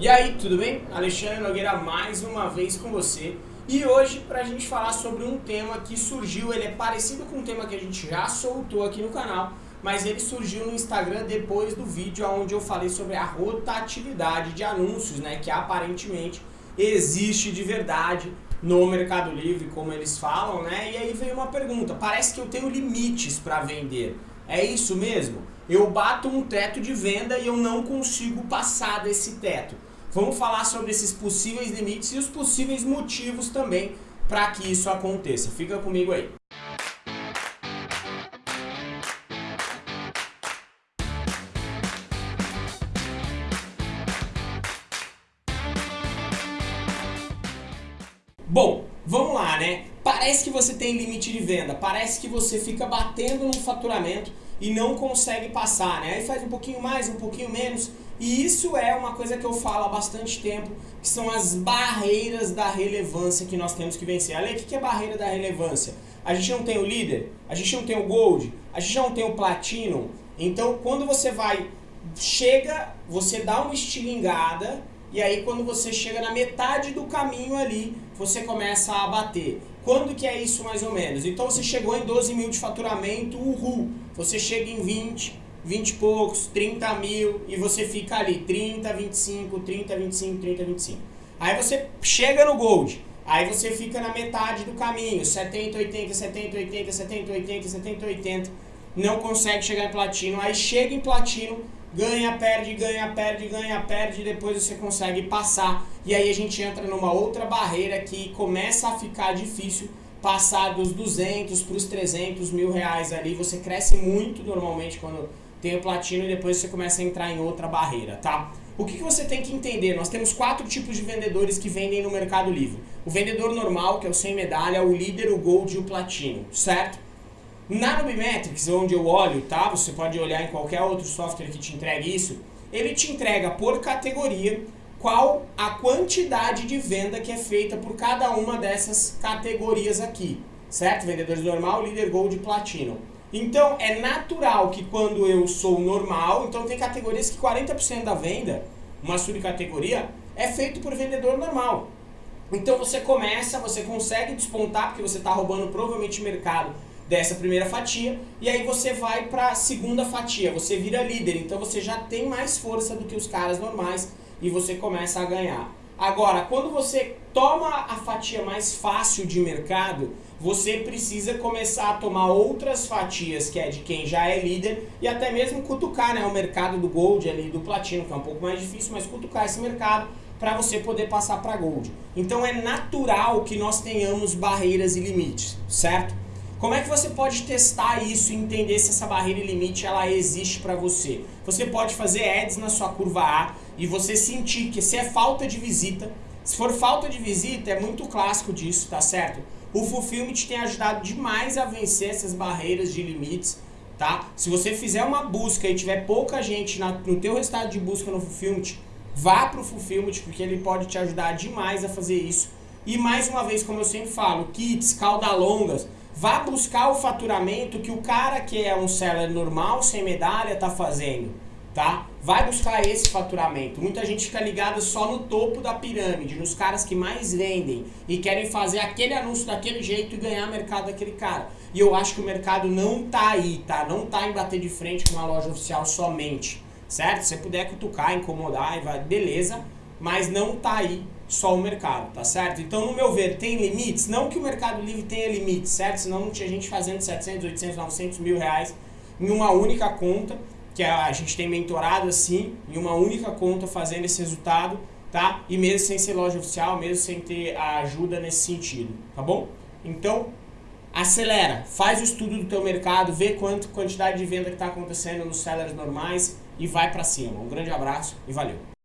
E aí, tudo bem? Alexandre Nogueira mais uma vez com você. E hoje para a gente falar sobre um tema que surgiu, ele é parecido com um tema que a gente já soltou aqui no canal, mas ele surgiu no Instagram depois do vídeo onde eu falei sobre a rotatividade de anúncios, né, que aparentemente existe de verdade no Mercado Livre, como eles falam, né? E aí veio uma pergunta, parece que eu tenho limites para vender. É isso mesmo? Eu bato um teto de venda e eu não consigo passar desse teto. Vamos falar sobre esses possíveis limites e os possíveis motivos também para que isso aconteça. Fica comigo aí. Bom, vamos lá, né? Parece que você tem limite de venda, parece que você fica batendo no faturamento e não consegue passar, né? Aí faz um pouquinho mais, um pouquinho menos. E isso é uma coisa que eu falo há bastante tempo, que são as barreiras da relevância que nós temos que vencer. Ale, o que é barreira da relevância? A gente não tem o líder, a gente não tem o gold, a gente não tem o platino. Então, quando você vai, chega, você dá uma estilingada, e aí quando você chega na metade do caminho ali, você começa a bater. Quando que é isso mais ou menos? Então você chegou em 12 mil de faturamento, uhul. Você chega em 20, 20 e poucos, 30 mil e você fica ali 30, 25, 30, 25, 30, 25. Aí você chega no Gold, aí você fica na metade do caminho, 70, 80, 70, 80, 70, 80, 70, 80, não consegue chegar em Platino, aí chega em Platino, ganha, perde, ganha, perde, ganha, perde, depois você consegue passar. E aí a gente entra numa outra barreira que começa a ficar difícil passar dos 200 para os 300 mil reais ali. Você cresce muito normalmente quando tem o platino e depois você começa a entrar em outra barreira, tá? O que, que você tem que entender? Nós temos quatro tipos de vendedores que vendem no Mercado Livre. O vendedor normal, que é o sem medalha, o líder, o gold e o platino, certo? Na Nubimetrics, onde eu olho, tá? Você pode olhar em qualquer outro software que te entregue isso. Ele te entrega por categoria qual a quantidade de venda que é feita por cada uma dessas categorias aqui, certo? Vendedores normal, líder, gold e platino. Então, é natural que quando eu sou normal, então tem categorias que 40% da venda, uma subcategoria, é feito por vendedor normal. Então você começa, você consegue despontar, porque você está roubando provavelmente mercado dessa primeira fatia, e aí você vai para a segunda fatia, você vira líder, então você já tem mais força do que os caras normais e você começa a ganhar. Agora, quando você toma a fatia mais fácil de mercado, você precisa começar a tomar outras fatias, que é de quem já é líder, e até mesmo cutucar né, o mercado do Gold ali, do Platino, que é um pouco mais difícil, mas cutucar esse mercado para você poder passar para Gold. Então é natural que nós tenhamos barreiras e limites, certo? Como é que você pode testar isso e entender se essa barreira e limite ela existe para você? Você pode fazer ads na sua curva A e você sentir que se é falta de visita, se for falta de visita, é muito clássico disso, tá certo? O Fulfillment tem ajudado demais a vencer essas barreiras de limites, tá? Se você fizer uma busca e tiver pouca gente na, no teu resultado de busca no Fulfillment, vá para o Fulfillment porque ele pode te ajudar demais a fazer isso. E mais uma vez, como eu sempre falo, kits, cauda longas, vá buscar o faturamento que o cara que é um seller normal, sem medalha, está fazendo, tá? Vai buscar esse faturamento. Muita gente fica ligada só no topo da pirâmide, nos caras que mais vendem e querem fazer aquele anúncio daquele jeito e ganhar mercado daquele cara. E eu acho que o mercado não tá aí, tá? Não tá em bater de frente com uma loja oficial somente, certo? Se você puder cutucar, incomodar, vai, beleza, mas não tá aí só o mercado, tá certo? Então, no meu ver, tem limites? Não que o Mercado Livre tenha limites, certo? Senão não tinha gente fazendo 700, 800, 900 mil reais em uma única conta, que a gente tem mentorado assim, em uma única conta fazendo esse resultado, tá? E mesmo sem ser loja oficial, mesmo sem ter a ajuda nesse sentido, tá bom? Então, acelera, faz o estudo do teu mercado, vê quanto quantidade de venda que está acontecendo nos sellers normais e vai para cima. Um grande abraço e valeu!